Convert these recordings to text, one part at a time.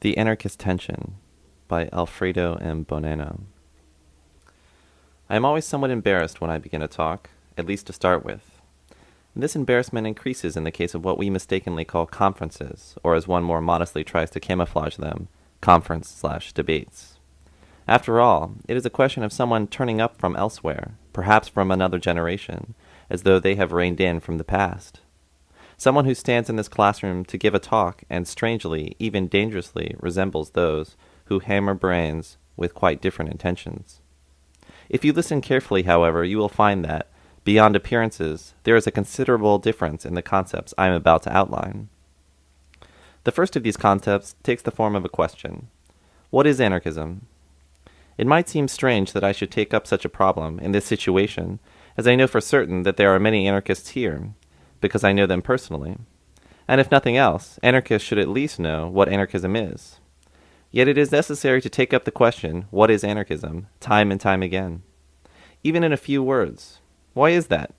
The Anarchist Tension by Alfredo M. Bonanno. I am always somewhat embarrassed when I begin a talk, at least to start with. And this embarrassment increases in the case of what we mistakenly call conferences, or as one more modestly tries to camouflage them, conference slash debates. After all, it is a question of someone turning up from elsewhere, perhaps from another generation, as though they have reined in from the past. Someone who stands in this classroom to give a talk and strangely, even dangerously, resembles those who hammer brains with quite different intentions. If you listen carefully, however, you will find that, beyond appearances, there is a considerable difference in the concepts I am about to outline. The first of these concepts takes the form of a question What is anarchism? It might seem strange that I should take up such a problem in this situation, as I know for certain that there are many anarchists here, because I know them personally. And if nothing else, anarchists should at least know what anarchism is. Yet it is necessary to take up the question, what is anarchism, time and time again. Even in a few words. Why is that?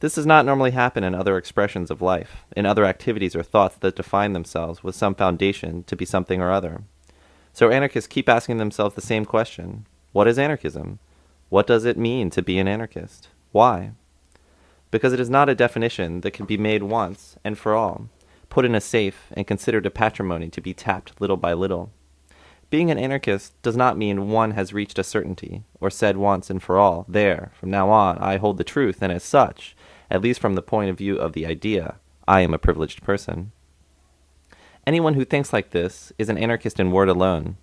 This does not normally happen in other expressions of life, in other activities or thoughts that define themselves with some foundation to be something or other. So anarchists keep asking themselves the same question What is anarchism? What does it mean to be an anarchist? Why? Because it is not a definition that can be made once and for all, put in a safe, and considered a patrimony to be tapped little by little. Being an anarchist does not mean one has reached a certainty, or said once and for all, there, from now on, I hold the truth, and as such, at least from the point of view of the idea, I am a privileged person. Anyone who thinks like this is an anarchist in word alone.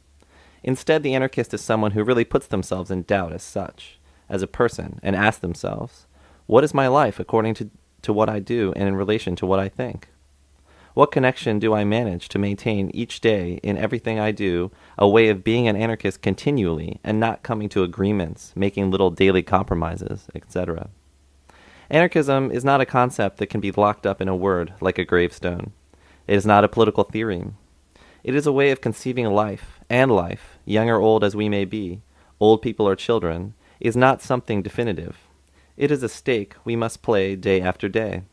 Instead, the anarchist is someone who really puts themselves in doubt as such, as a person, and asks themselves, what is my life according to, to what I do and in relation to what I think? What connection do I manage to maintain each day in everything I do, a way of being an anarchist continually and not coming to agreements, making little daily compromises, etc.? Anarchism is not a concept that can be locked up in a word like a gravestone. It is not a political theory. It is a way of conceiving life, and life, young or old as we may be, old people or children, is not something definitive. It is a stake we must play day after day.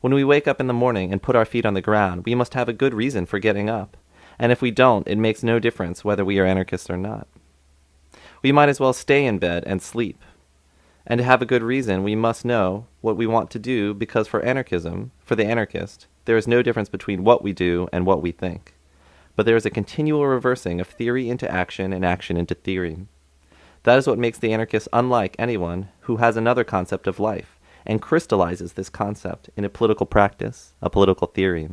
When we wake up in the morning and put our feet on the ground, we must have a good reason for getting up. And if we don't, it makes no difference whether we are anarchists or not. We might as well stay in bed and sleep. And to have a good reason, we must know what we want to do because for anarchism, for the anarchist, there is no difference between what we do and what we think. But there is a continual reversing of theory into action and action into theory. That is what makes the anarchist unlike anyone who has another concept of life and crystallizes this concept in a political practice, a political theory.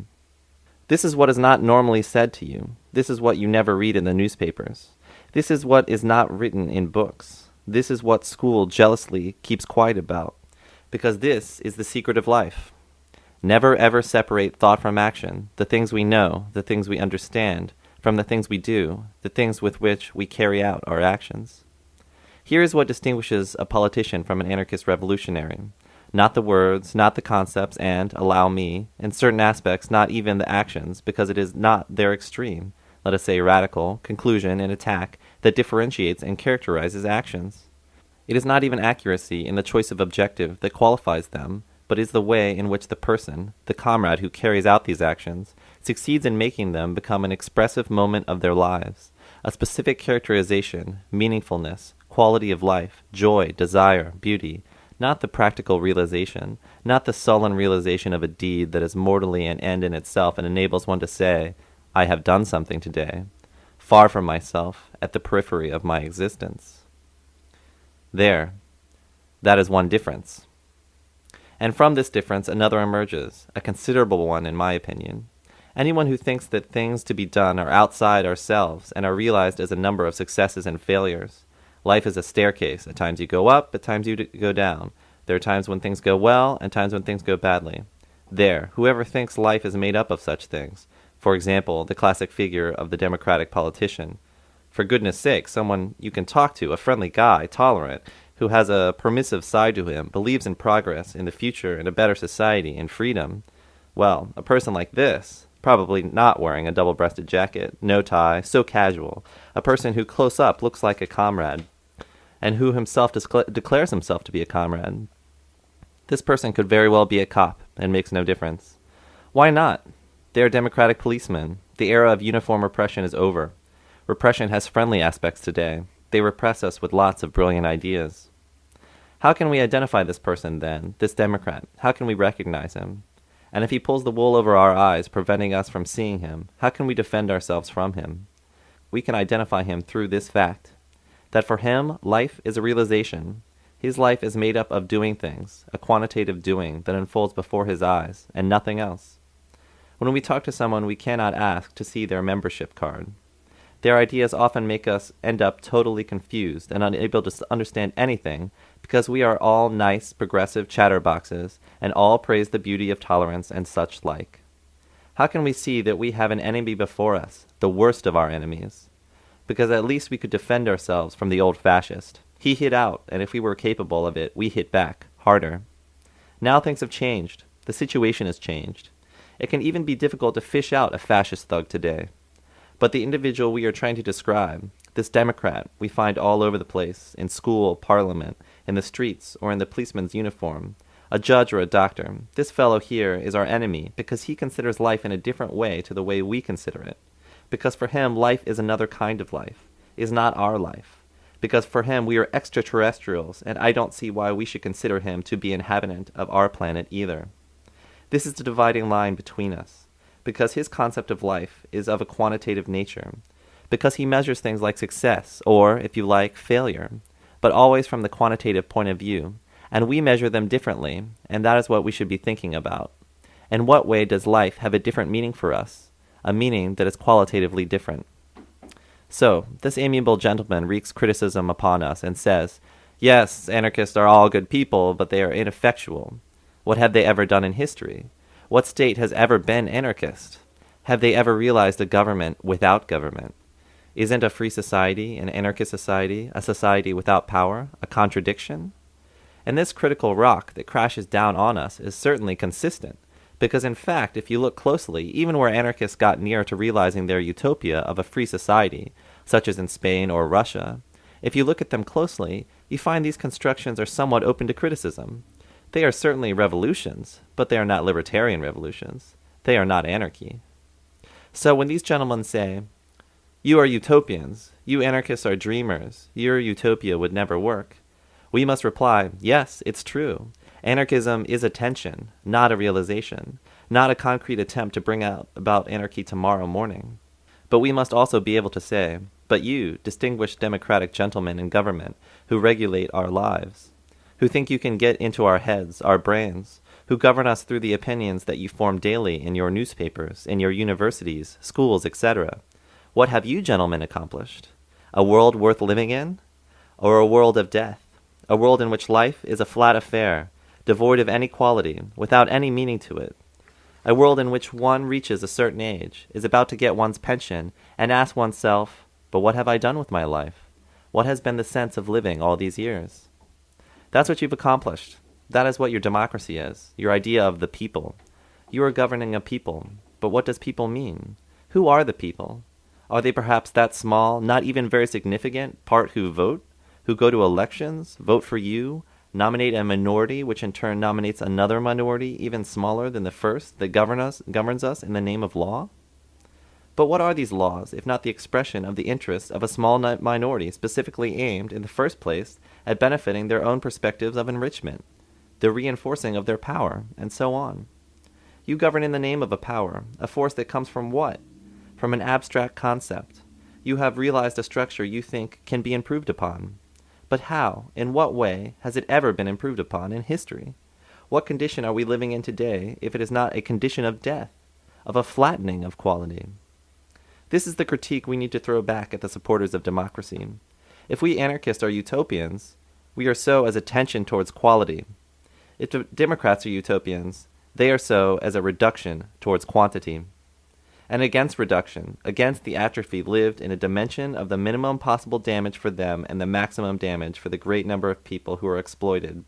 This is what is not normally said to you. This is what you never read in the newspapers. This is what is not written in books. This is what school jealously keeps quiet about. Because this is the secret of life. Never ever separate thought from action, the things we know, the things we understand, from the things we do, the things with which we carry out our actions. Here is what distinguishes a politician from an anarchist revolutionary. Not the words, not the concepts, and, allow me, in certain aspects, not even the actions, because it is not their extreme, let us say radical, conclusion and attack that differentiates and characterizes actions. It is not even accuracy in the choice of objective that qualifies them, but is the way in which the person, the comrade who carries out these actions, succeeds in making them become an expressive moment of their lives, a specific characterization, meaningfulness, quality of life, joy, desire, beauty, not the practical realization, not the sullen realization of a deed that is mortally an end in itself and enables one to say, I have done something today, far from myself, at the periphery of my existence. There, that is one difference. And from this difference another emerges, a considerable one in my opinion. Anyone who thinks that things to be done are outside ourselves and are realized as a number of successes and failures, Life is a staircase. At times you go up, at times you go down. There are times when things go well, and times when things go badly. There, whoever thinks life is made up of such things, for example, the classic figure of the Democratic politician, for goodness sake, someone you can talk to, a friendly guy, tolerant, who has a permissive side to him, believes in progress, in the future, in a better society, in freedom. Well, a person like this, probably not wearing a double breasted jacket, no tie, so casual, a person who close up looks like a comrade, and who himself declares himself to be a comrade. This person could very well be a cop and makes no difference. Why not? They are democratic policemen. The era of uniform repression is over. Repression has friendly aspects today. They repress us with lots of brilliant ideas. How can we identify this person then, this Democrat? How can we recognize him? And if he pulls the wool over our eyes, preventing us from seeing him, how can we defend ourselves from him? We can identify him through this fact that for him, life is a realization. His life is made up of doing things, a quantitative doing that unfolds before his eyes, and nothing else. When we talk to someone, we cannot ask to see their membership card. Their ideas often make us end up totally confused and unable to understand anything because we are all nice, progressive chatterboxes and all praise the beauty of tolerance and such like. How can we see that we have an enemy before us, the worst of our enemies? Because at least we could defend ourselves from the old fascist. He hit out, and if we were capable of it, we hit back, harder. Now things have changed. The situation has changed. It can even be difficult to fish out a fascist thug today. But the individual we are trying to describe, this Democrat we find all over the place, in school, parliament, in the streets, or in the policeman's uniform, a judge or a doctor, this fellow here is our enemy because he considers life in a different way to the way we consider it. Because for him, life is another kind of life, is not our life. Because for him, we are extraterrestrials, and I don't see why we should consider him to be inhabitant of our planet either. This is the dividing line between us because his concept of life is of a quantitative nature, because he measures things like success, or, if you like, failure, but always from the quantitative point of view, and we measure them differently, and that is what we should be thinking about. In what way does life have a different meaning for us, a meaning that is qualitatively different? So, this amiable gentleman wreaks criticism upon us and says, Yes, anarchists are all good people, but they are ineffectual. What have they ever done in history? What state has ever been anarchist? Have they ever realized a government without government? Isn't a free society, an anarchist society, a society without power, a contradiction? And this critical rock that crashes down on us is certainly consistent, because in fact, if you look closely, even where anarchists got near to realizing their utopia of a free society, such as in Spain or Russia, if you look at them closely, you find these constructions are somewhat open to criticism. They are certainly revolutions, but they are not libertarian revolutions. They are not anarchy. So when these gentlemen say, You are utopians, you anarchists are dreamers, your utopia would never work, we must reply, Yes, it's true. Anarchism is a tension, not a realization, not a concrete attempt to bring out about anarchy tomorrow morning. But we must also be able to say, But you, distinguished democratic gentlemen in government, who regulate our lives, who think you can get into our heads, our brains, who govern us through the opinions that you form daily in your newspapers, in your universities, schools, etc. What have you gentlemen accomplished? A world worth living in? Or a world of death? A world in which life is a flat affair, devoid of any quality, without any meaning to it? A world in which one reaches a certain age, is about to get one's pension, and asks oneself, But what have I done with my life? What has been the sense of living all these years? That's what you've accomplished. That is what your democracy is, your idea of the people. You are governing a people. But what does people mean? Who are the people? Are they perhaps that small, not even very significant, part who vote, who go to elections, vote for you, nominate a minority, which in turn nominates another minority even smaller than the first that govern us, governs us in the name of law? But what are these laws, if not the expression of the interests of a small minority specifically aimed, in the first place, at benefiting their own perspectives of enrichment, the reinforcing of their power, and so on? You govern in the name of a power, a force that comes from what? From an abstract concept. You have realized a structure you think can be improved upon. But how, in what way, has it ever been improved upon in history? What condition are we living in today if it is not a condition of death, of a flattening of quality? This is the critique we need to throw back at the supporters of democracy. If we anarchists are utopians, we are so as a tension towards quality. If Democrats are utopians, they are so as a reduction towards quantity. And against reduction, against the atrophy lived in a dimension of the minimum possible damage for them and the maximum damage for the great number of people who are exploited.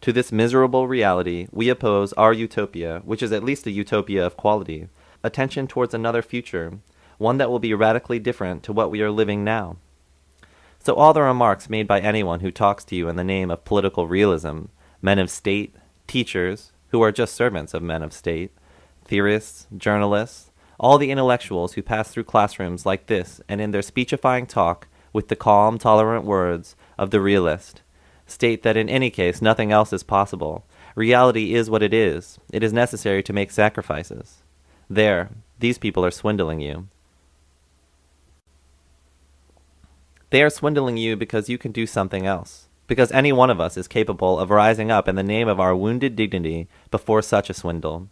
To this miserable reality, we oppose our utopia, which is at least a utopia of quality, attention towards another future, one that will be radically different to what we are living now. So all the remarks made by anyone who talks to you in the name of political realism, men of state, teachers, who are just servants of men of state, theorists, journalists, all the intellectuals who pass through classrooms like this and in their speechifying talk, with the calm, tolerant words of the realist, state that in any case nothing else is possible. Reality is what it is. It is necessary to make sacrifices. There, these people are swindling you. They are swindling you because you can do something else. Because any one of us is capable of rising up in the name of our wounded dignity before such a swindle.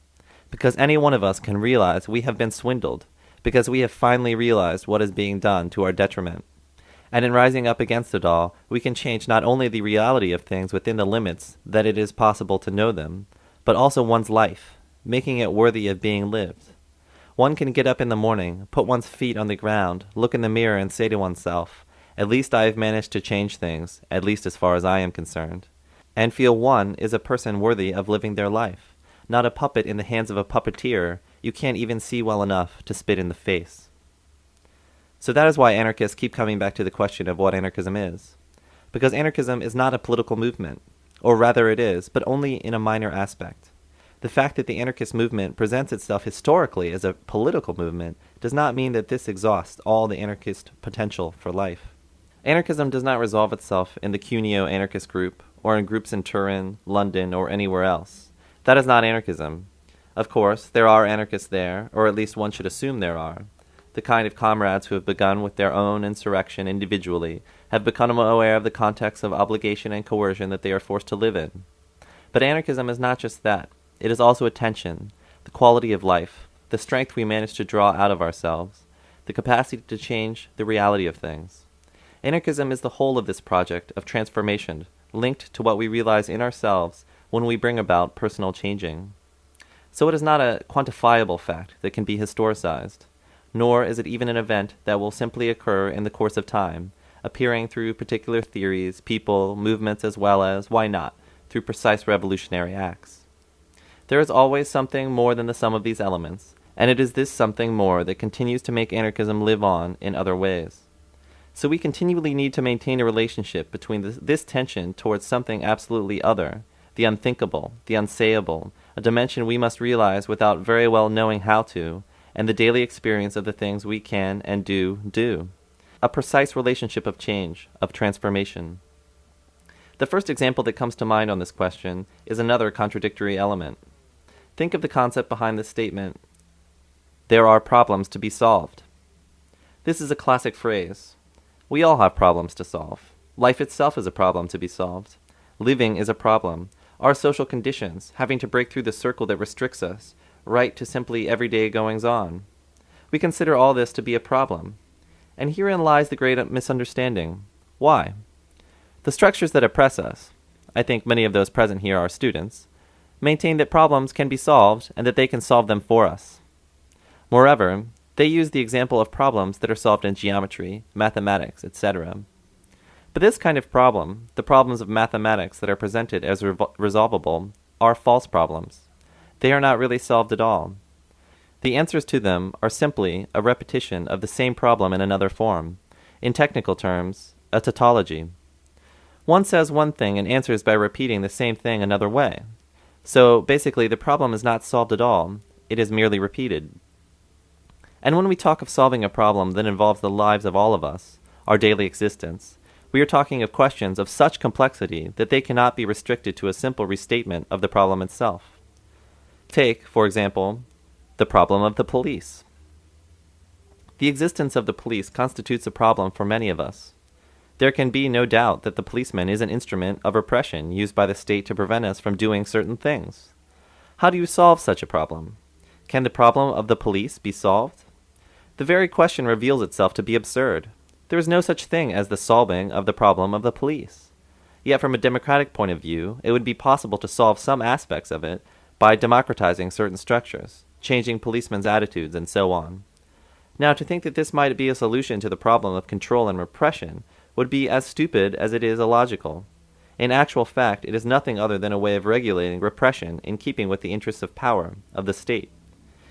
Because any one of us can realize we have been swindled. Because we have finally realized what is being done to our detriment. And in rising up against it all, we can change not only the reality of things within the limits that it is possible to know them, but also one's life, making it worthy of being lived. One can get up in the morning, put one's feet on the ground, look in the mirror, and say to oneself, At least I have managed to change things, at least as far as I am concerned. And feel one is a person worthy of living their life, not a puppet in the hands of a puppeteer you can't even see well enough to spit in the face. So that is why anarchists keep coming back to the question of what anarchism is. Because anarchism is not a political movement, or rather it is, but only in a minor aspect. The fact that the anarchist movement presents itself historically as a political movement does not mean that this exhausts all the anarchist potential for life. Anarchism does not resolve itself in the Cuneo anarchist group, or in groups in Turin, London, or anywhere else. That is not anarchism. Of course, there are anarchists there, or at least one should assume there are. The kind of comrades who have begun with their own insurrection individually have become aware of the context of obligation and coercion that they are forced to live in. But anarchism is not just that. It is also attention, the quality of life, the strength we manage to draw out of ourselves, the capacity to change the reality of things. Anarchism is the whole of this project of transformation, linked to what we realize in ourselves when we bring about personal changing. So it is not a quantifiable fact that can be historicized, nor is it even an event that will simply occur in the course of time, appearing through particular theories, people, movements, as well as, why not, through precise revolutionary acts. There is always something more than the sum of these elements, and it is this something more that continues to make anarchism live on in other ways. So we continually need to maintain a relationship between this, this tension towards something absolutely other, the unthinkable, the unsayable, a dimension we must realize without very well knowing how to, and the daily experience of the things we can and do do. A precise relationship of change, of transformation. The first example that comes to mind on this question is another contradictory element. Think of the concept behind the statement there are problems to be solved. This is a classic phrase. We all have problems to solve. Life itself is a problem to be solved. Living is a problem. Our social conditions, having to break through the circle that restricts us, right to simply everyday goings on. We consider all this to be a problem. And herein lies the great misunderstanding. Why? The structures that oppress us, I think many of those present here are students, maintain that problems can be solved and that they can solve them for us. Moreover, they use the example of problems that are solved in geometry, mathematics, etc. But this kind of problem, the problems of mathematics that are presented as resolvable, are false problems. They are not really solved at all. The answers to them are simply a repetition of the same problem in another form. In technical terms, a tautology. One says one thing and answers by repeating the same thing another way. So basically, the problem is not solved at all, it is merely repeated. And when we talk of solving a problem that involves the lives of all of us, our daily existence, we are talking of questions of such complexity that they cannot be restricted to a simple restatement of the problem itself. Take, for example, the problem of the police. The existence of the police constitutes a problem for many of us. There can be no doubt that the policeman is an instrument of repression used by the state to prevent us from doing certain things. How do you solve such a problem? Can the problem of the police be solved? The very question reveals itself to be absurd. There is no such thing as the solving of the problem of the police. Yet, from a democratic point of view, it would be possible to solve some aspects of it by democratizing certain structures, changing policemen's attitudes, and so on. Now, to think that this might be a solution to the problem of control and repression would be as stupid as it is illogical. In actual fact, it is nothing other than a way of regulating repression in keeping with the interests of power, of the state.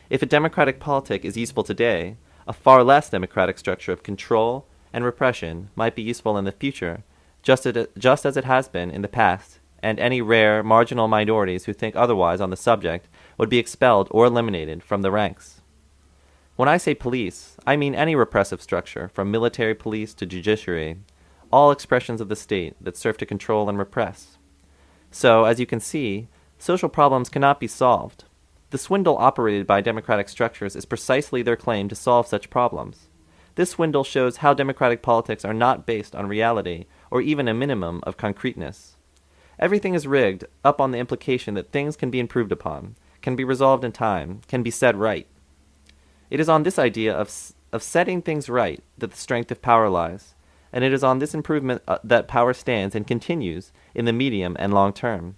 If a democratic politic is useful today, a far less democratic structure of control and repression might be useful in the future, just, as it, just as it has been in the past, and any rare, marginal minorities who think otherwise on the subject would be expelled or eliminated from the ranks. When I say police, I mean any repressive structure, from military police to judiciary, all expressions of the state that serve to control and repress. So, as you can see, social problems cannot be solved. The swindle operated by democratic structures is precisely their claim to solve such problems. This swindle shows how democratic politics are not based on reality or even a minimum of concreteness. Everything is rigged up on the implication that things can be improved upon, can be resolved in time, can be set right. It is on this idea of, of setting things right that the strength of power lies, and it is on this improvement uh, that power stands and continues in the medium and long term.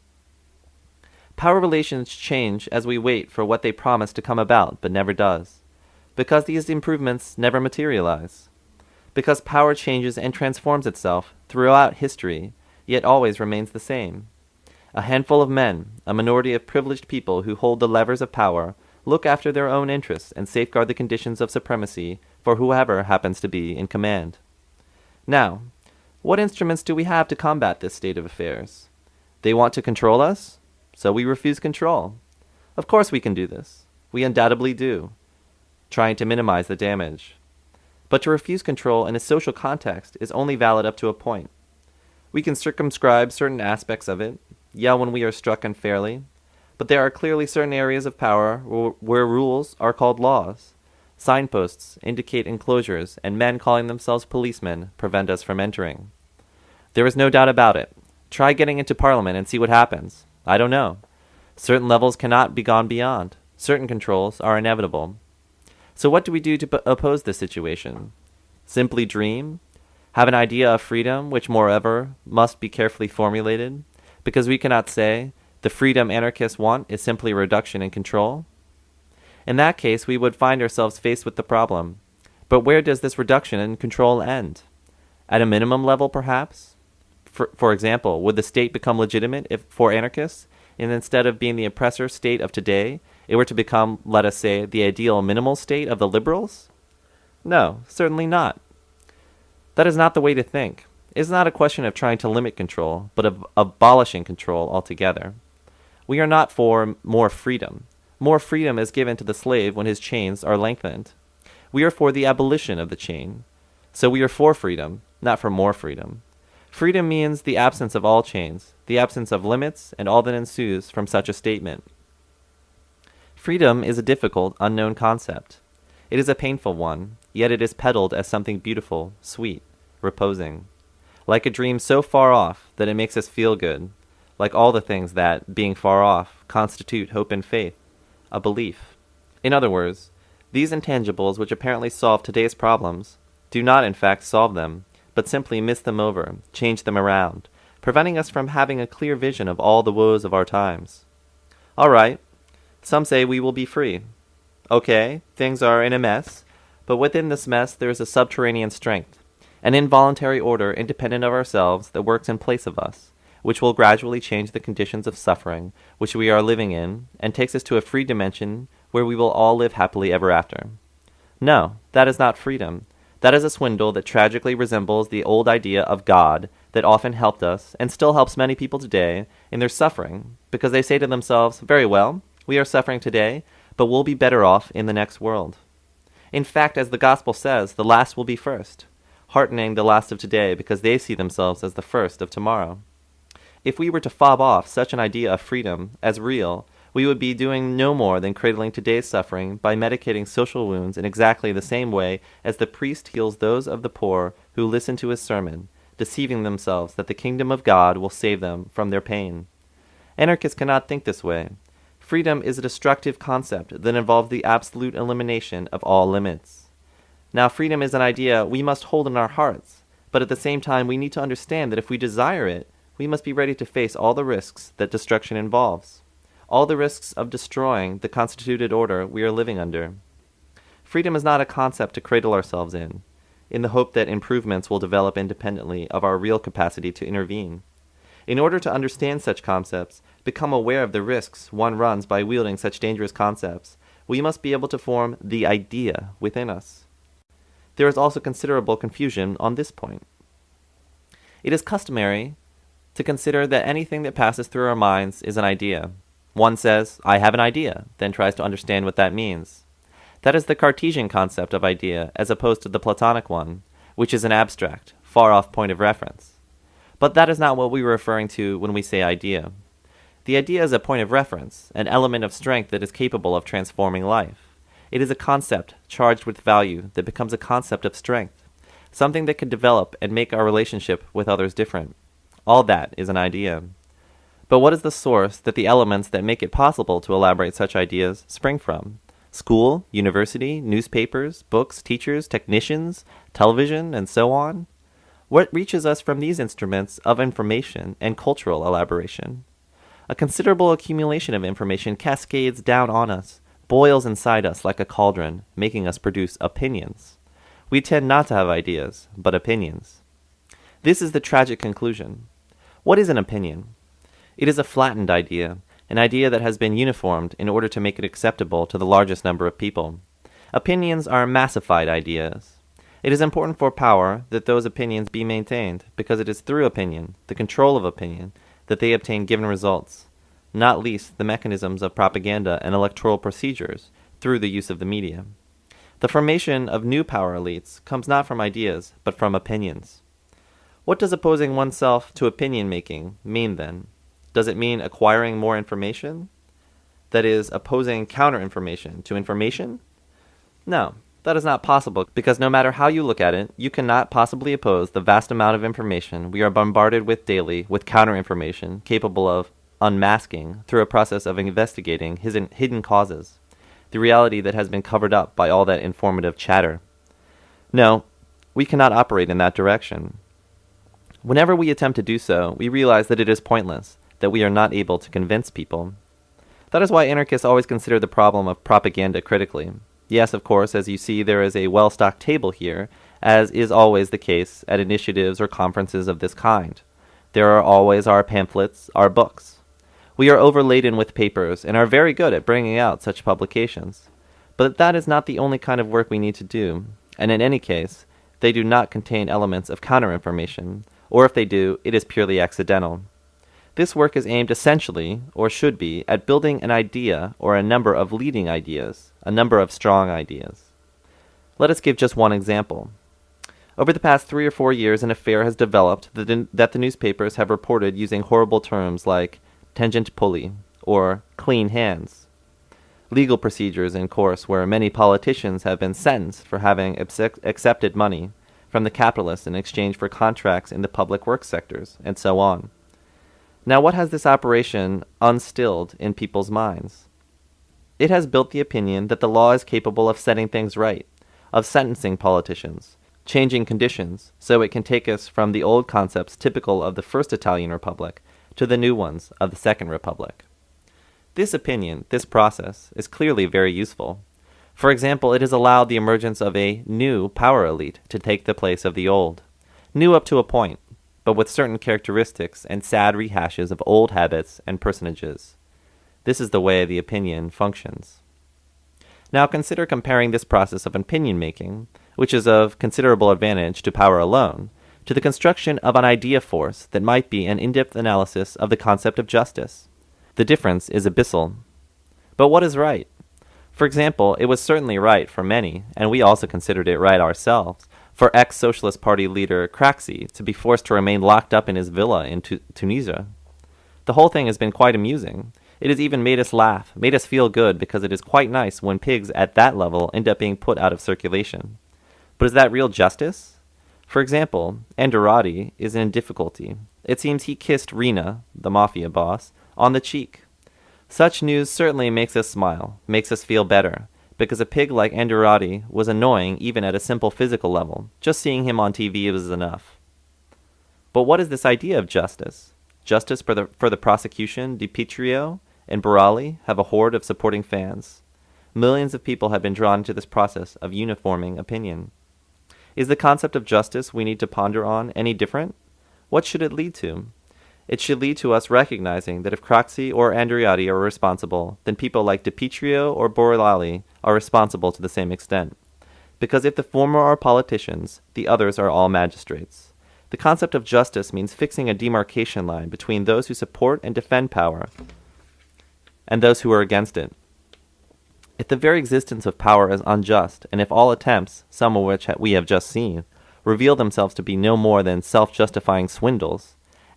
Power relations change as we wait for what they promise to come about but never does because these improvements never materialize. Because power changes and transforms itself throughout history, yet always remains the same. A handful of men, a minority of privileged people who hold the levers of power, look after their own interests and safeguard the conditions of supremacy for whoever happens to be in command. Now, what instruments do we have to combat this state of affairs? They want to control us, so we refuse control. Of course we can do this. We undoubtedly do trying to minimize the damage. But to refuse control in a social context is only valid up to a point. We can circumscribe certain aspects of it, yell when we are struck unfairly, but there are clearly certain areas of power where rules are called laws. Signposts indicate enclosures, and men calling themselves policemen prevent us from entering. There is no doubt about it. Try getting into Parliament and see what happens. I don't know. Certain levels cannot be gone beyond. Certain controls are inevitable. So, what do we do to oppose this situation? Simply dream? Have an idea of freedom, which, moreover, must be carefully formulated? Because we cannot say, the freedom anarchists want is simply reduction in control? In that case, we would find ourselves faced with the problem. But where does this reduction in control end? At a minimum level, perhaps? For, for example, would the state become legitimate if, for anarchists, and instead of being the oppressor state of today, it were to become, let us say, the ideal minimal state of the liberals? No, certainly not. That is not the way to think. It is not a question of trying to limit control, but of abolishing control altogether. We are not for more freedom. More freedom is given to the slave when his chains are lengthened. We are for the abolition of the chain. So we are for freedom, not for more freedom. Freedom means the absence of all chains, the absence of limits, and all that ensues from such a statement. Freedom is a difficult, unknown concept. It is a painful one, yet it is peddled as something beautiful, sweet, reposing. Like a dream so far off that it makes us feel good, like all the things that, being far off, constitute hope and faith, a belief. In other words, these intangibles which apparently solve today's problems do not in fact solve them, but simply miss them over, change them around, preventing us from having a clear vision of all the woes of our times. All right, some say we will be free. Okay, things are in a mess, but within this mess there is a subterranean strength, an involuntary order independent of ourselves that works in place of us, which will gradually change the conditions of suffering which we are living in and takes us to a free dimension where we will all live happily ever after. No, that is not freedom. That is a swindle that tragically resembles the old idea of God that often helped us and still helps many people today in their suffering because they say to themselves, very well, we are suffering today, but we'll be better off in the next world. In fact, as the Gospel says, the last will be first, heartening the last of today because they see themselves as the first of tomorrow. If we were to fob off such an idea of freedom as real, we would be doing no more than cradling today's suffering by medicating social wounds in exactly the same way as the priest heals those of the poor who listen to his sermon, deceiving themselves that the kingdom of God will save them from their pain. Anarchists cannot think this way. Freedom is a destructive concept that involves the absolute elimination of all limits. Now, freedom is an idea we must hold in our hearts, but at the same time, we need to understand that if we desire it, we must be ready to face all the risks that destruction involves, all the risks of destroying the constituted order we are living under. Freedom is not a concept to cradle ourselves in, in the hope that improvements will develop independently of our real capacity to intervene. In order to understand such concepts, become aware of the risks one runs by wielding such dangerous concepts, we must be able to form the idea within us. There is also considerable confusion on this point. It is customary to consider that anything that passes through our minds is an idea. One says, I have an idea, then tries to understand what that means. That is the Cartesian concept of idea as opposed to the Platonic one, which is an abstract, far off point of reference. But that is not what we are referring to when we say idea. The idea is a point of reference, an element of strength that is capable of transforming life. It is a concept charged with value that becomes a concept of strength, something that can develop and make our relationship with others different. All that is an idea. But what is the source that the elements that make it possible to elaborate such ideas spring from? School, university, newspapers, books, teachers, technicians, television, and so on? What reaches us from these instruments of information and cultural elaboration? A considerable accumulation of information cascades down on us, boils inside us like a cauldron, making us produce opinions. We tend not to have ideas, but opinions. This is the tragic conclusion. What is an opinion? It is a flattened idea, an idea that has been uniformed in order to make it acceptable to the largest number of people. Opinions are massified ideas. It is important for power that those opinions be maintained, because it is through opinion, the control of opinion, that they obtain given results, not least the mechanisms of propaganda and electoral procedures through the use of the media. The formation of new power elites comes not from ideas, but from opinions. What does opposing oneself to opinion making mean then? Does it mean acquiring more information? That is, opposing counter information to information? No, that is not possible because no matter how you look at it, you cannot possibly oppose the vast amount of information we are bombarded with daily with counter information capable of unmasking through a process of investigating his hidden causes, the reality that has been covered up by all that informative chatter. No, we cannot operate in that direction. Whenever we attempt to do so, we realize that it is pointless, that we are not able to convince people. That is why anarchists always consider the problem of propaganda critically. Yes, of course, as you see, there is a well stocked table here, as is always the case at initiatives or conferences of this kind. There are always our pamphlets, our books. We are overladen with papers and are very good at bringing out such publications. But that is not the only kind of work we need to do, and in any case, they do not contain elements of counter information, or if they do, it is purely accidental. This work is aimed essentially, or should be, at building an idea or a number of leading ideas, a number of strong ideas. Let us give just one example. Over the past three or four years, an affair has developed that, that the newspapers have reported using horrible terms like Tangentopoli or clean hands. Legal procedures in course where many politicians have been sentenced for having accepted money from the capitalists in exchange for contracts in the public works sectors, and so on. Now, what has this operation unstilled in people's minds? It has built the opinion that the law is capable of setting things right, of sentencing politicians, changing conditions, so it can take us from the old concepts typical of the First Italian Republic to the new ones of the Second Republic. This opinion, this process, is clearly very useful. For example, it has allowed the emergence of a new power elite to take the place of the old. New up to a point, but with certain characteristics and sad rehashes of old habits and personages. This is the way the opinion functions. Now consider comparing this process of opinion making, which is of considerable advantage to power alone, to the construction of an idea force that might be an in depth analysis of the concept of justice. The difference is abyssal. But what is right? For example, it was certainly right for many, and we also considered it right ourselves, for ex Socialist Party leader Craxi to be forced to remain locked up in his villa in tu- Tunisia. The whole thing has been quite amusing. It has even made us laugh, made us feel good, because it is quite nice when pigs at that level end up being put out of circulation. But is that real justice? For example, Andreotti is in difficulty. It seems he kissed Riina, the mafia boss, on the cheek. Such news certainly makes us smile, makes us feel better, because a pig like Andreotti was annoying even at a simple physical level. Just seeing him on TV was enough. But what is this idea of justice? Justice for the, for the prosecution, Di Pietro and Borrelli have a horde of supporting fans. Millions of people have been drawn into this process of uniforming opinion. Is the concept of justice we need to ponder on any different? What should it lead to? It should lead to us recognizing that if Craxi or Andreotti are responsible, then people like Pietro or Borrelli are responsible to the same extent. Because if the former are politicians, the others are all magistrates. The concept of justice means fixing a demarcation line between those who support and defend power and those who are against it. If the very existence of power is unjust, and if all attempts, some of which we have just seen, reveal themselves to be no more than self justifying swindles,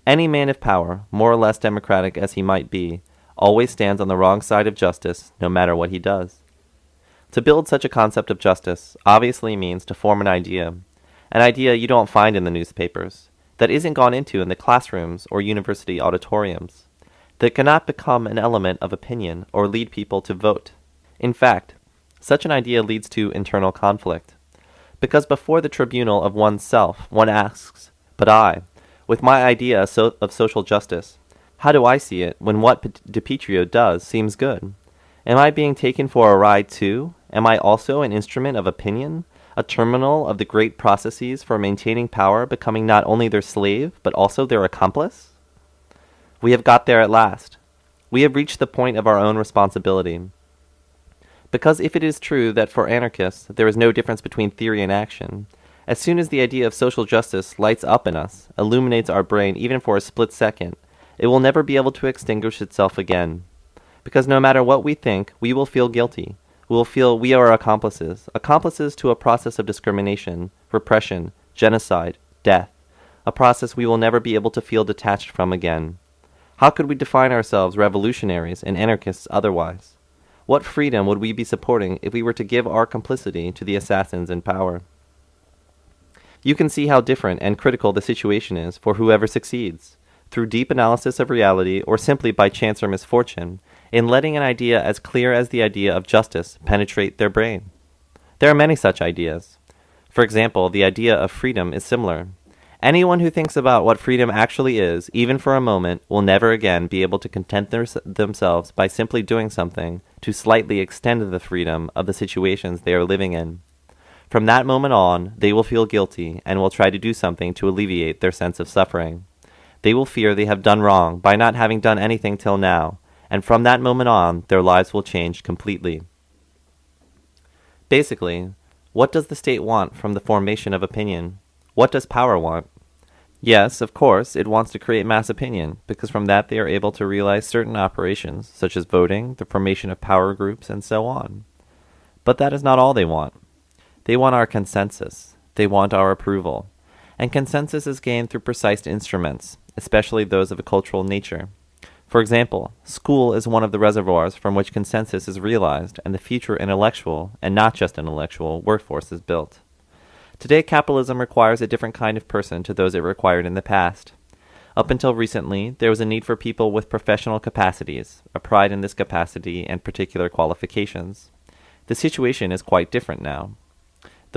any man of power, more or less democratic as he might be, always stands on the wrong side of justice, no matter what he does. To build such a concept of justice obviously means to form an idea, an idea you don't find in the newspapers, that isn't gone into in the classrooms or university auditoriums, that cannot become an element of opinion or lead people to vote. In fact, such an idea leads to internal conflict. Because before the tribunal of oneself, one asks, But I, with my idea of social justice, how do I see it when what DiPietro does seems good? Am I being taken for a ride too? Am I also an instrument of opinion, a terminal of the great processes for maintaining power becoming not only their slave, but also their accomplice? We have got there at last. We have reached the point of our own responsibility. Because if it is true that for anarchists there is no difference between theory and action, as soon as the idea of social justice lights up in us, illuminates our brain even for a split second, it will never be able to extinguish itself again. Because no matter what we think, we will feel guilty. We will feel we are accomplices, accomplices to a process of discrimination, repression, genocide, death, a process we will never be able to feel detached from again. How could we define ourselves revolutionaries and anarchists otherwise? What freedom would we be supporting if we were to give our complicity to the assassins in power? You can see how different and critical the situation is for whoever succeeds, through deep analysis of reality or simply by chance or misfortune, in letting an idea as clear as the idea of justice penetrate their brain. There are many such ideas. For example, the idea of freedom is similar. Anyone who thinks about what freedom actually is, even for a moment, will never again be able to content their, themselves by simply doing something to slightly extend the freedom of the situations they are living in. From that moment on, they will feel guilty and will try to do something to alleviate their sense of suffering. They will fear they have done wrong by not having done anything till now, and from that moment on, their lives will change completely. Basically, what does the state want from the formation of opinion? What does power want? Yes, of course, it wants to create mass opinion, because from that they are able to realize certain operations, such as voting, the formation of power groups, and so on. But that is not all they want. They want our consensus. They want our approval. And consensus is gained through precise instruments, especially those of a cultural nature. For example, school is one of the reservoirs from which consensus is realized and the future intellectual, and not just intellectual, workforce is built. Today, capitalism requires a different kind of person to those it required in the past. Up until recently, there was a need for people with professional capacities, a pride in this capacity, and particular qualifications. The situation is quite different now.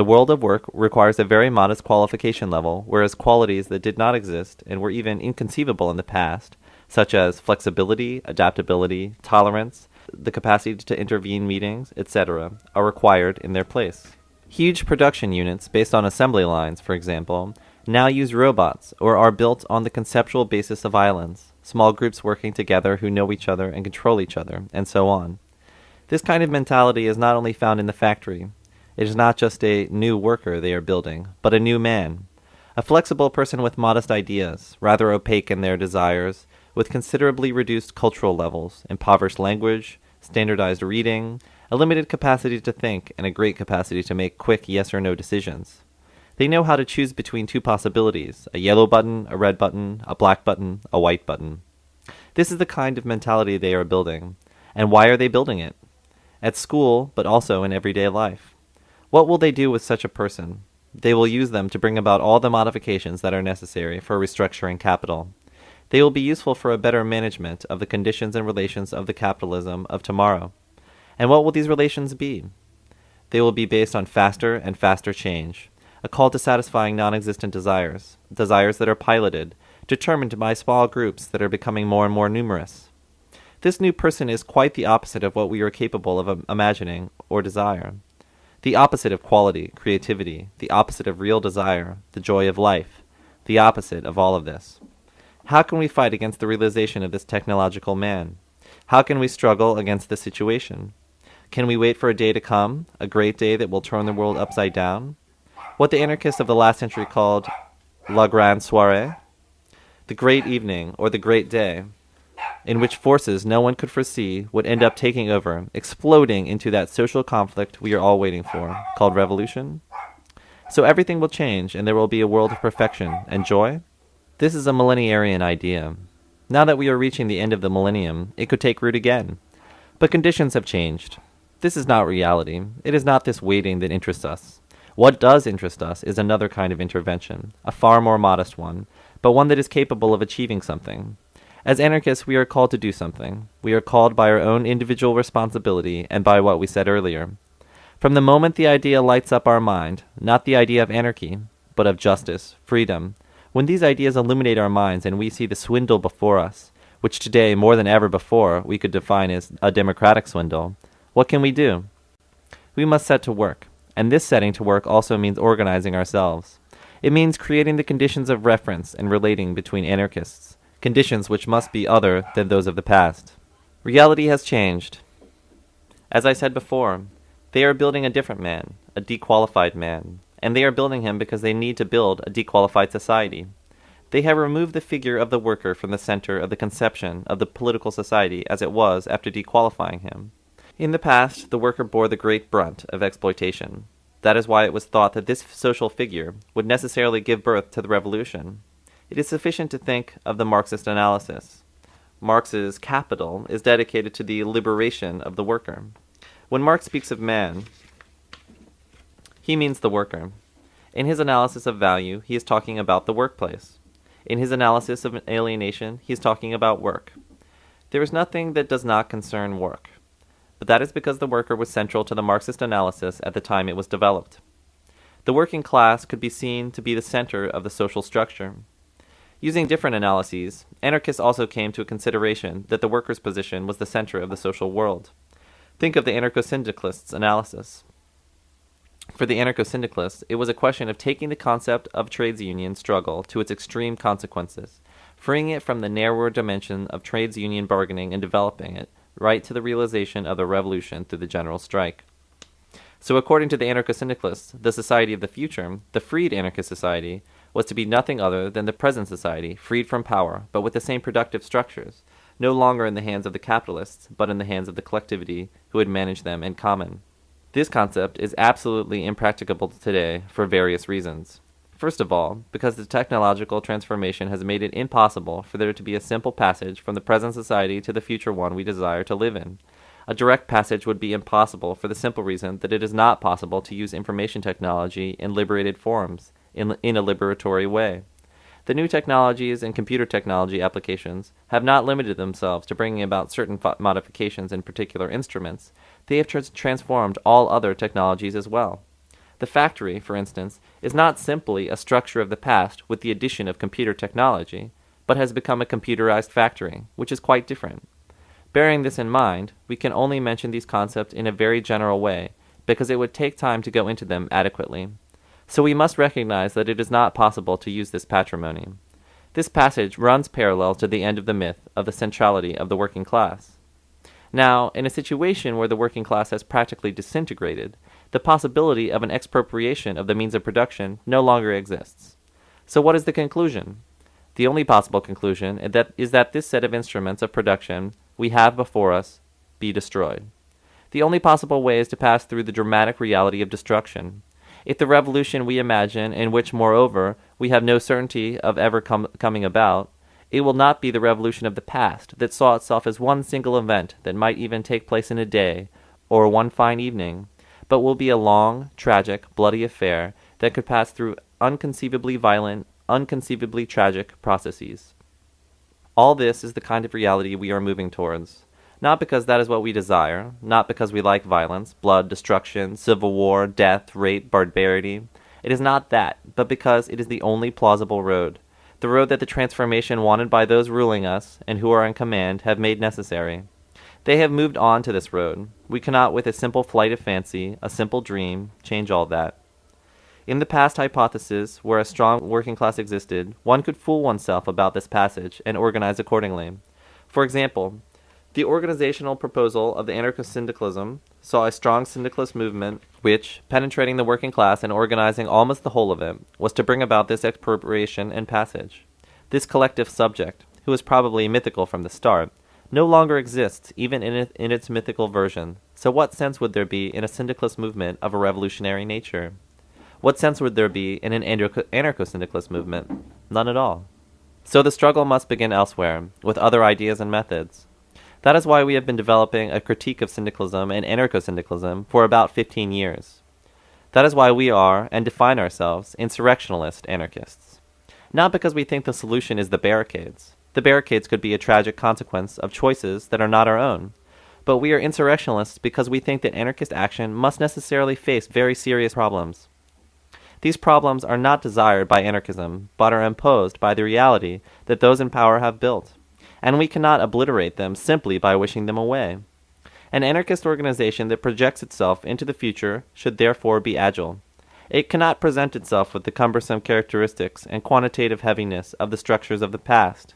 The world of work requires a very modest qualification level, whereas qualities that did not exist and were even inconceivable in the past, such as flexibility, adaptability, tolerance, the capacity to intervene meetings, etc., are required in their place. Huge production units based on assembly lines, for example, now use robots or are built on the conceptual basis of islands, small groups working together who know each other and control each other, and so on. This kind of mentality is not only found in the factory. It is not just a new worker they are building, but a new man. A flexible person with modest ideas, rather opaque in their desires, with considerably reduced cultural levels, impoverished language, standardized reading, a limited capacity to think, and a great capacity to make quick yes or no decisions. They know how to choose between two possibilities a yellow button, a red button, a black button, a white button. This is the kind of mentality they are building. And why are they building it? At school, but also in everyday life. What will they do with such a person? They will use them to bring about all the modifications that are necessary for restructuring capital. They will be useful for a better management of the conditions and relations of the capitalism of tomorrow. And what will these relations be? They will be based on faster and faster change, a call to satisfying non existent desires, desires that are piloted, determined by small groups that are becoming more and more numerous. This new person is quite the opposite of what we are capable of um, imagining or desire. The opposite of quality, creativity, the opposite of real desire, the joy of life, the opposite of all of this. How can we fight against the realization of this technological man? How can we struggle against this situation? Can we wait for a day to come, a great day that will turn the world upside down? What the anarchists of the last century called la grande soirée, the great evening or the great day. In which forces no one could foresee would end up taking over, exploding into that social conflict we are all waiting for, called revolution? So everything will change and there will be a world of perfection and joy? This is a millenarian idea. Now that we are reaching the end of the millennium, it could take root again. But conditions have changed. This is not reality. It is not this waiting that interests us. What does interest us is another kind of intervention, a far more modest one, but one that is capable of achieving something. As anarchists, we are called to do something. We are called by our own individual responsibility and by what we said earlier from the moment the idea lights up our mind, not the idea of anarchy, but of justice, freedom, when these ideas illuminate our minds and we see the swindle before us, which today, more than ever before, we could define as a democratic swindle, what can we do? We must set to work, and this setting to work also means organizing ourselves. It means creating the conditions of reference and relating between anarchists, conditions which must be other than those of the past. Reality has changed. As I said before, they are building a different man, a dequalified man, and they are building him because they need to build a dequalified society. They have removed the figure of the worker from the center of the conception of the political society as it was after dequalifying him. In the past, the worker bore the great brunt of exploitation. That is why it was thought that this social figure would necessarily give birth to the revolution. It is sufficient to think of the Marxist analysis. Marx's Capital is dedicated to the liberation of the worker. When Marx speaks of man, he means the worker. In his analysis of value, he is talking about the workplace. In his analysis of alienation, he is talking about work. There is nothing that does not concern work, but that is because the worker was central to the Marxist analysis at the time it was developed. The working class could be seen to be the center of the social structure. Using different analyses, anarchists also came to a consideration that the worker's position was the center of the social world. Think of the anarcho syndicalists' analysis. For the anarcho syndicalists, it was a question of taking the concept of trades union struggle to its extreme consequences, freeing it from the narrower dimension of trades union bargaining and developing it right to the realization of the revolution through the general strike. So, according to the anarcho syndicalists, the society of the future, the freed anarchist society, was to be nothing other than the present society, freed from power, but with the same productive structures, no longer in the hands of the capitalists, but in the hands of the collectivity who would manage them in common. This concept is absolutely impracticable today for various reasons. First of all, because the technological transformation has made it impossible for there to be a simple passage from the present society to the future one we desire to live in. A direct passage would be impossible for the simple reason that it is not possible to use information technology in liberated forms, in, in a liberatory way. The new technologies and computer technology applications have not limited themselves to bringing about certain modifications in particular instruments, they have transformed all other technologies as well. The factory, for instance, is not simply a structure of the past with the addition of computer technology, but has become a computerized factory, which is quite different. Bearing this in mind, we can only mention these concepts in a very general way, because it would take time to go into them adequately. So we must recognize that it is not possible to use this patrimony. This passage runs parallel to the end of the myth of the centrality of the working class. Now, in a situation where the working class has practically disintegrated, the possibility of an expropriation of the means of production no longer exists. So, what is the conclusion? The only possible conclusion is that this set of instruments of production we have before us be destroyed. The only possible way is to pass through the dramatic reality of destruction, if the revolution we imagine, in which, moreover, we have no certainty of ever com- coming about, it will not be the revolution of the past that saw itself as one single event that might even take place in a day, or one fine evening, but will be a long, tragic, bloody affair that could pass through unconceivably violent, unconceivably tragic processes. All this is the kind of reality we are moving towards not because that is what we desire, not because we like violence, blood, destruction, civil war, death, rape, barbarity. It is not that, but because it is the only plausible road, the road that the transformation wanted by those ruling us and who are in command have made necessary. They have moved on to this road. We cannot, with a simple flight of fancy, a simple dream, change all that. In the past hypothesis, where a strong working class existed, one could fool oneself about this passage and organize accordingly. For example, the organizational proposal of the anarcho-syndicalism saw a strong syndicalist movement which, penetrating the working class and organizing almost the whole of it, was to bring about this expropriation and passage. This collective subject, who was probably mythical from the start, no longer exists even in, it, in its mythical version, so what sense would there be in a syndicalist movement of a revolutionary nature? What sense would there be in an anarcho syndicalist movement? None at all. So the struggle must begin elsewhere, with other ideas and methods. That is why we have been developing a critique of syndicalism and anarcho syndicalism for about 15 years. That is why we are, and define ourselves, insurrectionalist anarchists. Not because we think the solution is the barricades. The barricades could be a tragic consequence of choices that are not our own. But we are insurrectionalists because we think that anarchist action must necessarily face very serious problems. These problems are not desired by anarchism, but are imposed by the reality that those in power have built, and we cannot obliterate them simply by wishing them away. An anarchist organization that projects itself into the future should therefore be agile. It cannot present itself with the cumbersome characteristics and quantitative heaviness of the structures of the past.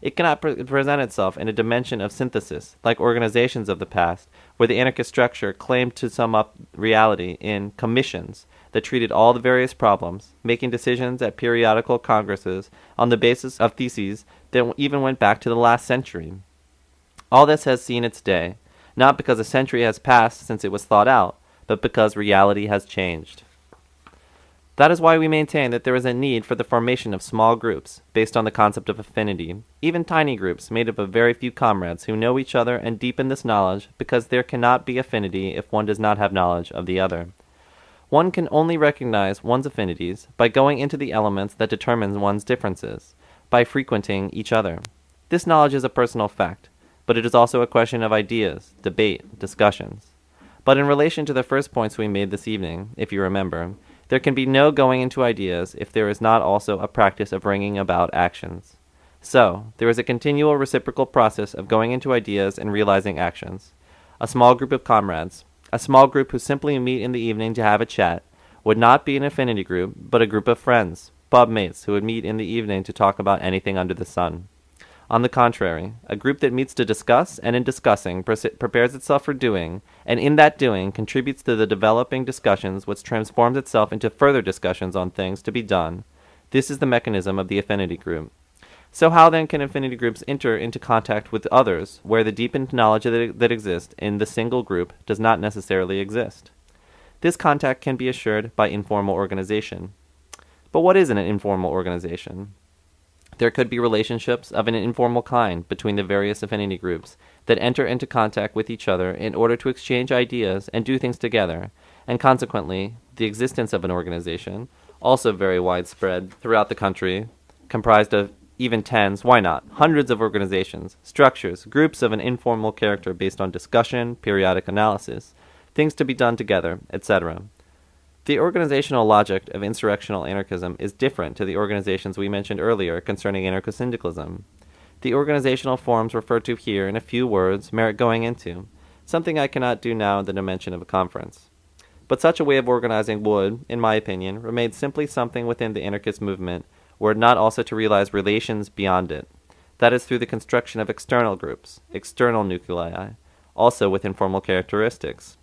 It cannot pre- present itself in a dimension of synthesis, like organizations of the past, where the anarchist structure claimed to sum up reality in commissions that treated all the various problems, making decisions at periodical congresses on the basis of theses that even went back to the last century. All this has seen its day, not because a century has passed since it was thought out, but because reality has changed. That is why we maintain that there is a need for the formation of small groups, based on the concept of affinity, even tiny groups made up of very few comrades who know each other and deepen this knowledge, because there cannot be affinity if one does not have knowledge of the other. One can only recognize one's affinities by going into the elements that determine one's differences, by frequenting each other. This knowledge is a personal fact, but it is also a question of ideas, debate, discussions. But in relation to the first points we made this evening, if you remember, there can be no going into ideas if there is not also a practice of bringing about actions. So, there is a continual reciprocal process of going into ideas and realizing actions. A small group of comrades, a small group who simply meet in the evening to have a chat, would not be an affinity group, but a group of friends, pub mates who would meet in the evening to talk about anything under the sun. On the contrary, a group that meets to discuss and in discussing prepares itself for doing, and in that doing contributes to the developing discussions which transforms itself into further discussions on things to be done. This is the mechanism of the affinity group. So how then can affinity groups enter into contact with others where the deepened knowledge that, that exists in the single group does not necessarily exist? This contact can be assured by informal organization. But what is an informal organization? There could be relationships of an informal kind between the various affinity groups that enter into contact with each other in order to exchange ideas and do things together, and consequently, the existence of an organization, also very widespread throughout the country, comprised of even tens, why not, hundreds of organizations, structures, groups of an informal character based on discussion, periodic analysis, things to be done together, etc. The organizational logic of insurrectional anarchism is different to the organizations we mentioned earlier concerning anarcho syndicalism. The organizational forms referred to here in a few words merit going into, something I cannot do now in the dimension of a conference. But such a way of organizing would, in my opinion, remain simply something within the anarchist movement were it not also to realize relations beyond it. That is through the construction of external groups, external nuclei, also with informal characteristics.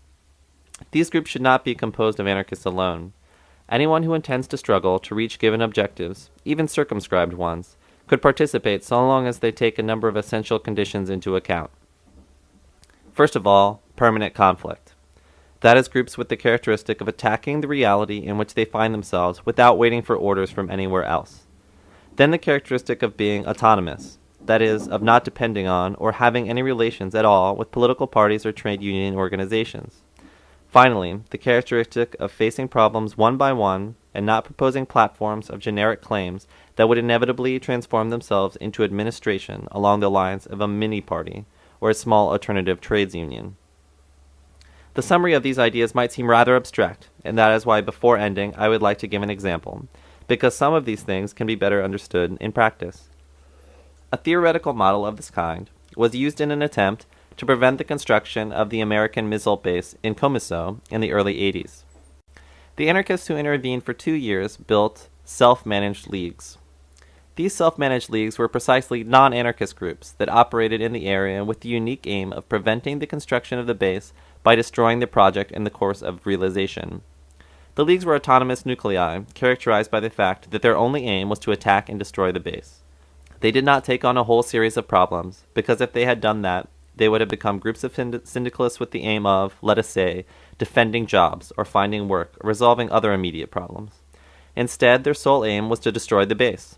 These groups should not be composed of anarchists alone. Anyone who intends to struggle to reach given objectives, even circumscribed ones, could participate so long as they take a number of essential conditions into account. First of all, permanent conflict. That is groups with the characteristic of attacking the reality in which they find themselves without waiting for orders from anywhere else. Then the characteristic of being autonomous, that is, of not depending on or having any relations at all with political parties or trade union organizations. Finally, the characteristic of facing problems one by one and not proposing platforms of generic claims that would inevitably transform themselves into administration along the lines of a mini party or a small alternative trades union. The summary of these ideas might seem rather abstract, and that is why before ending I would like to give an example, because some of these things can be better understood in practice. A theoretical model of this kind was used in an attempt to prevent the construction of the American missile base in Comiso in the early 80s. The anarchists who intervened for two years built self managed leagues. These self managed leagues were precisely non anarchist groups that operated in the area with the unique aim of preventing the construction of the base by destroying the project in the course of realization. The leagues were autonomous nuclei, characterized by the fact that their only aim was to attack and destroy the base. They did not take on a whole series of problems, because if they had done that, they would have become groups of syndicalists with the aim of, let us say, defending jobs or finding work or resolving other immediate problems. Instead, their sole aim was to destroy the base.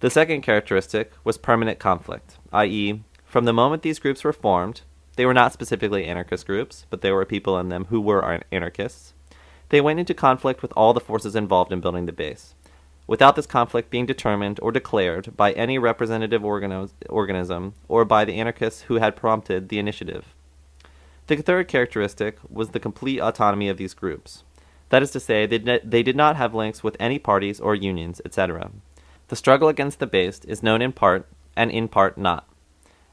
The second characteristic was permanent conflict, i.e., from the moment these groups were formed, they were not specifically anarchist groups, but there were people in them who were anarchists. They went into conflict with all the forces involved in building the base, without this conflict being determined or declared by any representative organism or by the anarchists who had prompted the initiative. The third characteristic was the complete autonomy of these groups. That is to say, they, they did not have links with any parties or unions, etc. The struggle against the base is known in part, and in part not.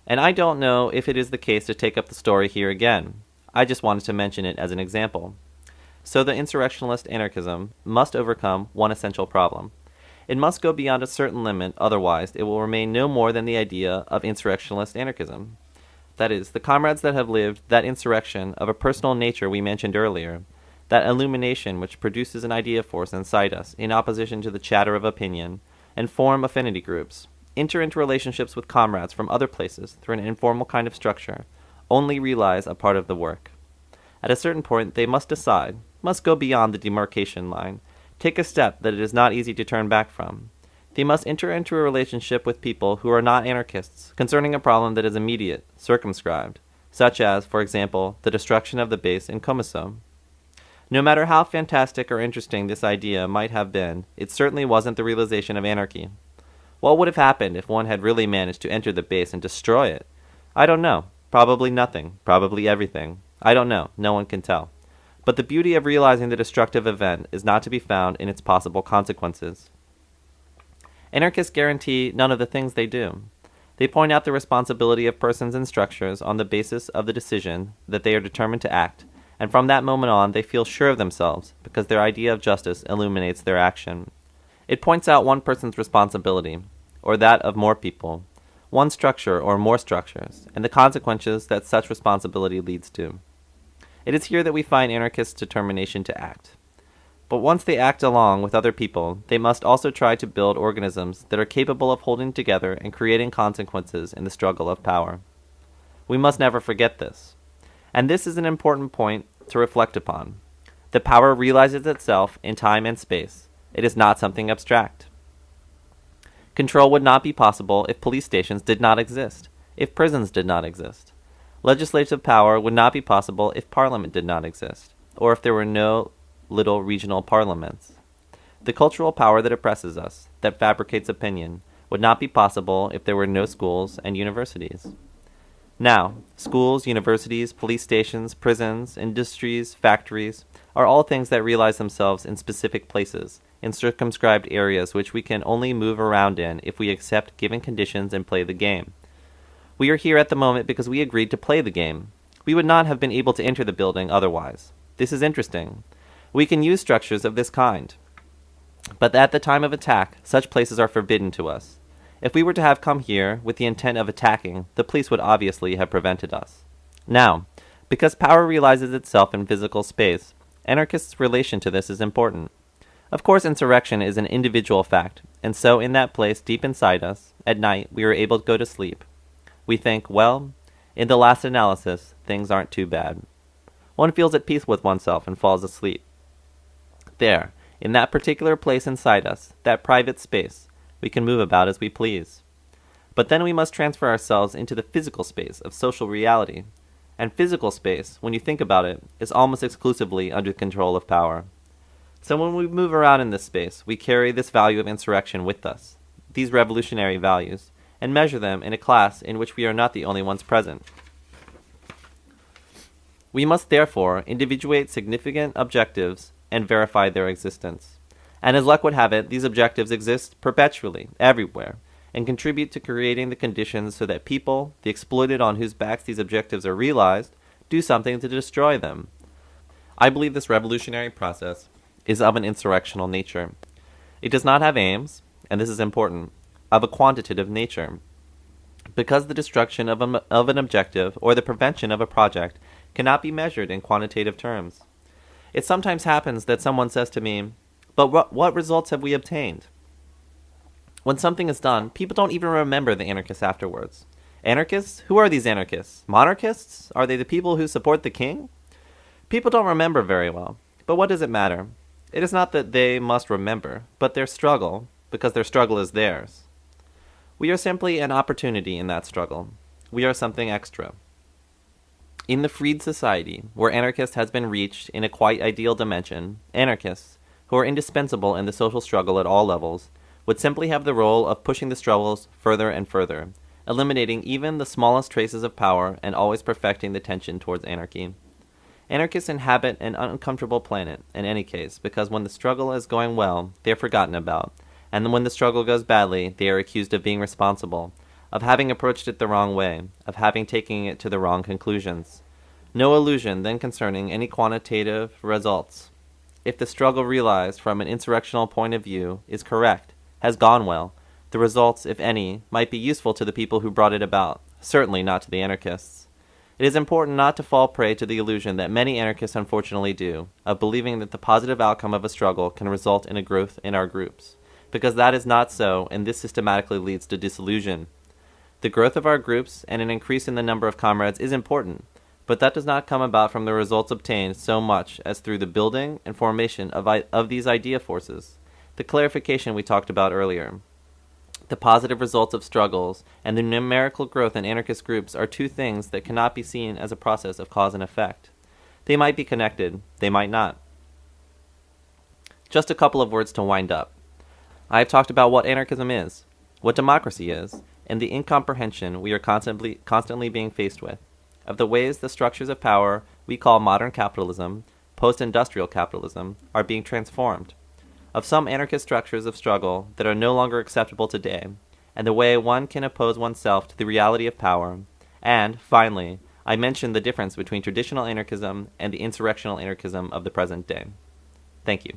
And I don't know if it is the case to take up the story here again. I just wanted to mention it as an example. So the insurrectionalist anarchism must overcome one essential problem. It must go beyond a certain limit, otherwise, it will remain no more than the idea of insurrectionalist anarchism. That is, the comrades that have lived that insurrection of a personal nature we mentioned earlier, that illumination which produces an idea force inside us in opposition to the chatter of opinion, and form affinity groups, enter into relationships with comrades from other places through an informal kind of structure, only realize a part of the work. At a certain point, they must decide, must go beyond the demarcation line, take a step that it is not easy to turn back from. They must enter into a relationship with people who are not anarchists concerning a problem that is immediate, circumscribed, such as, for example, the destruction of the base in Comiso. No matter how fantastic or interesting this idea might have been, it certainly wasn't the realization of anarchy. What would have happened if one had really managed to enter the base and destroy it? I don't know. Probably nothing. Probably everything. I don't know. No one can tell. But the beauty of realizing the destructive event is not to be found in its possible consequences. Anarchists guarantee none of the things they do. They point out the responsibility of persons and structures on the basis of the decision that they are determined to act, and from that moment on they feel sure of themselves because their idea of justice illuminates their action. It points out one person's responsibility, or that of more people, one structure or more structures, and the consequences that such responsibility leads to. It is here that we find anarchists' determination to act. But once they act along with other people, they must also try to build organisms that are capable of holding together and creating consequences in the struggle of power. We must never forget this. And this is an important point to reflect upon. The power realizes itself in time and space. It is not something abstract. Control would not be possible if police stations did not exist, if prisons did not exist. Legislative power would not be possible if parliament did not exist, or if there were no little regional parliaments. The cultural power that oppresses us, that fabricates opinion, would not be possible if there were no schools and universities. Now, schools, universities, police stations, prisons, industries, factories are all things that realize themselves in specific places, in circumscribed areas which we can only move around in if we accept given conditions and play the game. We are here at the moment because we agreed to play the game. We would not have been able to enter the building otherwise. This is interesting. We can use structures of this kind. But at the time of attack, such places are forbidden to us. If we were to have come here with the intent of attacking, the police would obviously have prevented us. Now, because power realizes itself in physical space, anarchists' relation to this is important. Of course, insurrection is an individual fact, and so in that place deep inside us, at night, we are able to go to sleep. We think, well, in the last analysis, things aren't too bad. One feels at peace with oneself and falls asleep. There, in that particular place inside us, that private space, we can move about as we please. But then we must transfer ourselves into the physical space of social reality. And physical space, when you think about it, is almost exclusively under the control of power. So when we move around in this space, we carry this value of insurrection with us, these revolutionary values, and measure them in a class in which we are not the only ones present. We must therefore individuate significant objectives and verify their existence. And as luck would have it, these objectives exist perpetually, everywhere, and contribute to creating the conditions so that people, the exploited on whose backs these objectives are realized, do something to destroy them. I believe this revolutionary process is of an insurrectional nature. It does not have aims, and this is important, of a quantitative nature. Because the destruction of, a, of an objective or the prevention of a project cannot be measured in quantitative terms. It sometimes happens that someone says to me, But what, what results have we obtained? When something is done, people don't even remember the anarchists afterwards. Anarchists? Who are these anarchists? Monarchists? Are they the people who support the king? People don't remember very well. But what does it matter? It is not that they must remember, but their struggle, because their struggle is theirs. We are simply an opportunity in that struggle. We are something extra. In the freed society, where anarchist has been reached in a quite ideal dimension, anarchists, who are indispensable in the social struggle at all levels, would simply have the role of pushing the struggles further and further, eliminating even the smallest traces of power and always perfecting the tension towards anarchy. Anarchists inhabit an uncomfortable planet, in any case, because when the struggle is going well, they are forgotten about, and when the struggle goes badly, they are accused of being responsible, of having approached it the wrong way, of having taken it to the wrong conclusions. No illusion then concerning any quantitative results. If the struggle realized from an insurrectional point of view is correct, has gone well, the results, if any, might be useful to the people who brought it about, certainly not to the anarchists. It is important not to fall prey to the illusion that many anarchists unfortunately do, of believing that the positive outcome of a struggle can result in a growth in our groups, because that is not so, and this systematically leads to disillusion. The growth of our groups and an increase in the number of comrades is important, but that does not come about from the results obtained so much as through the building and formation of, of these idea forces, the clarification we talked about earlier. The positive results of struggles and the numerical growth in anarchist groups are two things that cannot be seen as a process of cause and effect. They might be connected, they might not. Just a couple of words to wind up. I have talked about what anarchism is, what democracy is, and the incomprehension we are constantly, constantly being faced with, of the ways the structures of power we call modern capitalism, post industrial capitalism, are being transformed, of some anarchist structures of struggle that are no longer acceptable today, and the way one can oppose oneself to the reality of power, and, finally, I mention the difference between traditional anarchism and the insurrectional anarchism of the present day. Thank you.